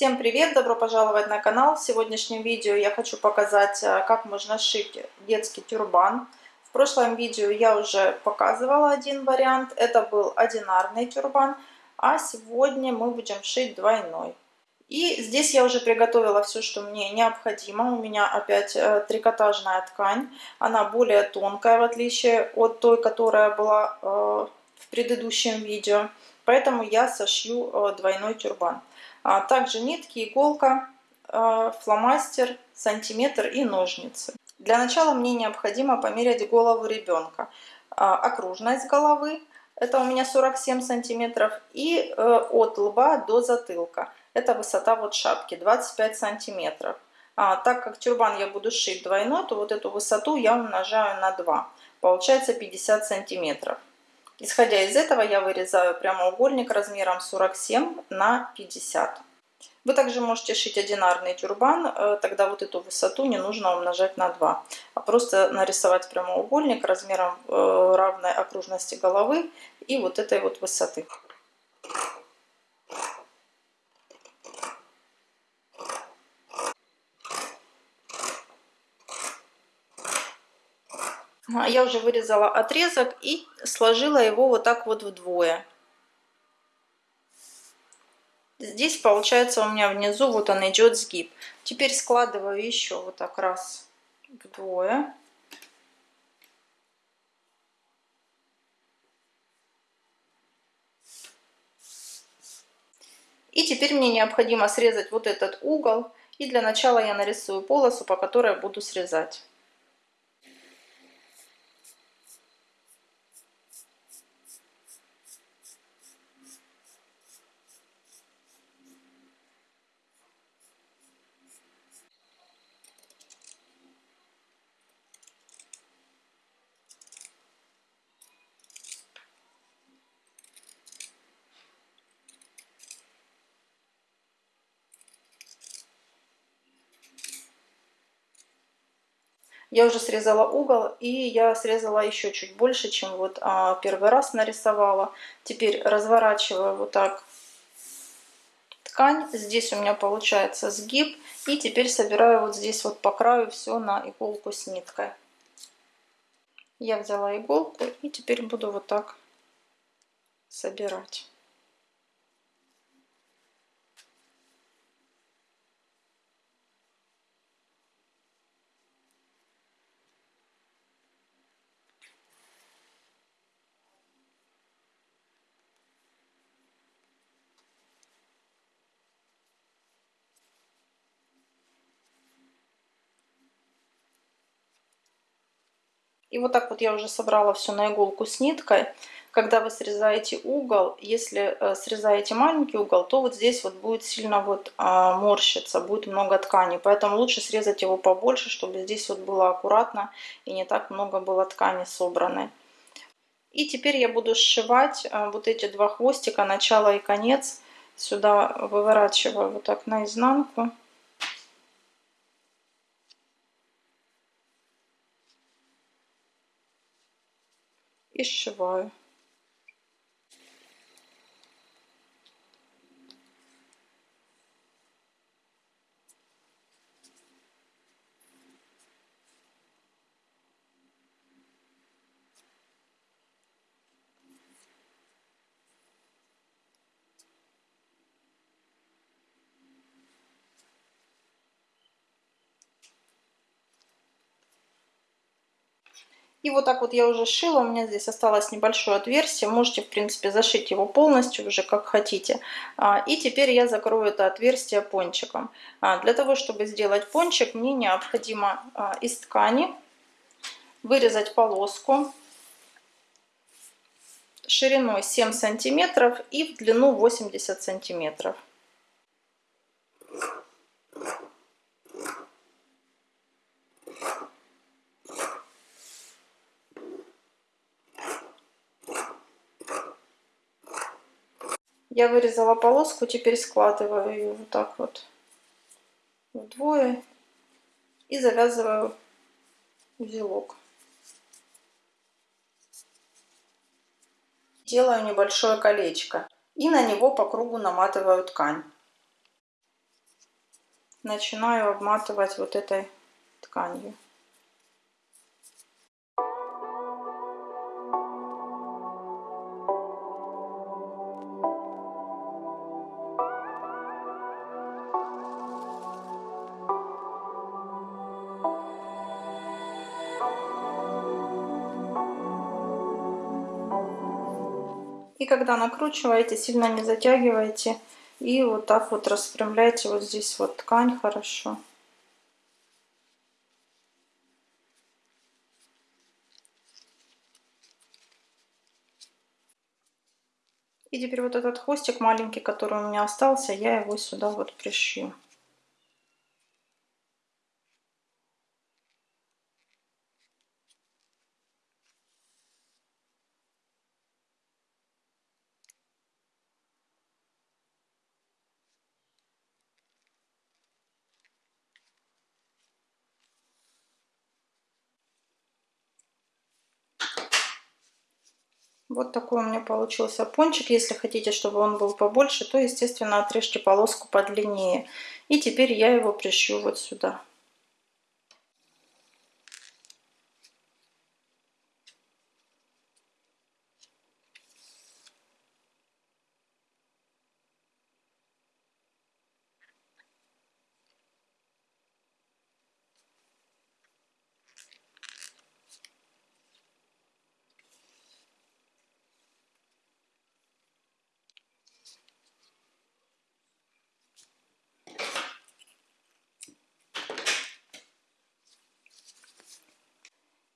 Всем привет! Добро пожаловать на канал! В сегодняшнем видео я хочу показать, э, как можно шить детский тюрбан. В прошлом видео я уже показывала один вариант, это был одинарный тюрбан, а сегодня мы будем шить двойной. И здесь я уже приготовила все, что мне необходимо. У меня опять э, трикотажная ткань, она более тонкая, в отличие от той, которая была э, в предыдущем видео. Поэтому я сошью двойной тюрбан. А также нитки, иголка, а, фломастер, сантиметр и ножницы. Для начала мне необходимо померять голову ребенка. А, окружность головы, это у меня 47 сантиметров, и э, от лба до затылка, это высота вот шапки, 25 сантиметров. А, так как тюрбан я буду шить двойной, то вот эту высоту я умножаю на 2, получается 50 сантиметров. Исходя из этого я вырезаю прямоугольник размером 47 на 50. Вы также можете шить одинарный тюрбан, э, тогда вот эту высоту не нужно умножать на 2, а просто нарисовать прямоугольник размером э, равной окружности головы и вот этой вот высоты. Я уже вырезала отрезок и сложила его вот так вот вдвое. Здесь получается у меня внизу вот он идет сгиб. Теперь складываю еще вот так раз вдвое. И теперь мне необходимо срезать вот этот угол. И для начала я нарисую полосу, по которой буду срезать. Я уже срезала угол, и я срезала еще чуть больше, чем вот а, первый раз нарисовала. Теперь разворачиваю вот так ткань. Здесь у меня получается сгиб. И теперь собираю вот здесь вот по краю все на иголку с ниткой. Я взяла иголку и теперь буду вот так собирать. И вот так вот я уже собрала все на иголку с ниткой. Когда вы срезаете угол, если э, срезаете маленький угол, то вот здесь вот будет сильно вот а, морщиться, будет много ткани. Поэтому лучше срезать его побольше, чтобы здесь вот было аккуратно и не так много было ткани собранной. И теперь я буду сшивать э, вот эти два хвостика, начало и конец. Сюда выворачиваю вот так наизнанку. И сшиваю. И вот так вот я уже шила, у меня здесь осталось небольшое отверстие, можете, в принципе, зашить его полностью уже как хотите. А, и теперь я закрою это отверстие пончиком. А, для того, чтобы сделать пончик, мне необходимо а, из ткани вырезать полоску шириной 7 сантиметров и в длину 80 сантиметров. Я вырезала полоску, теперь складываю ее вот так вот вдвое и завязываю узелок. Делаю небольшое колечко и на него по кругу наматываю ткань. начинаю обматывать вот этой тканью. Когда накручиваете, сильно не затягивайте. И вот так вот распрямляйте вот здесь вот ткань хорошо. И теперь вот этот хвостик маленький, который у меня остался, я его сюда вот пришью. Вот такой у меня получился пончик. Если хотите, чтобы он был побольше, то, естественно, отрежьте полоску подлиннее. И теперь я его пришью вот сюда.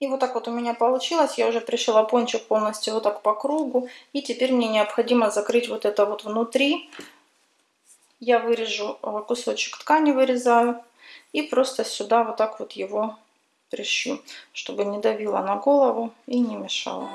И вот так вот у меня получилось. Я уже пришила пончик полностью вот так по кругу. И теперь мне необходимо закрыть вот это вот внутри. Я вырежу э, кусочек ткани, вырезаю. И просто сюда вот так вот его прищу, чтобы не давило на голову и не мешало.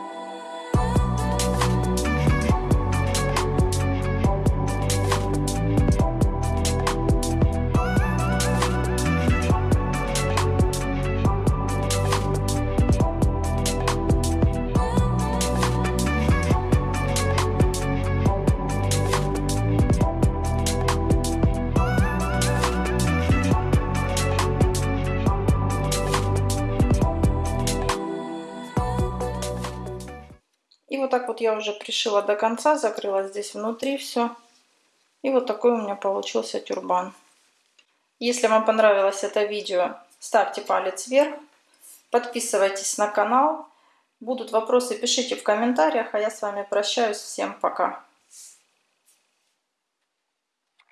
Вот так вот я уже пришила до конца, закрыла здесь внутри все. И вот такой у меня получился тюрбан. Если вам понравилось это видео, ставьте палец вверх, подписывайтесь на канал. Будут вопросы, пишите в комментариях, а я с вами прощаюсь. Всем пока!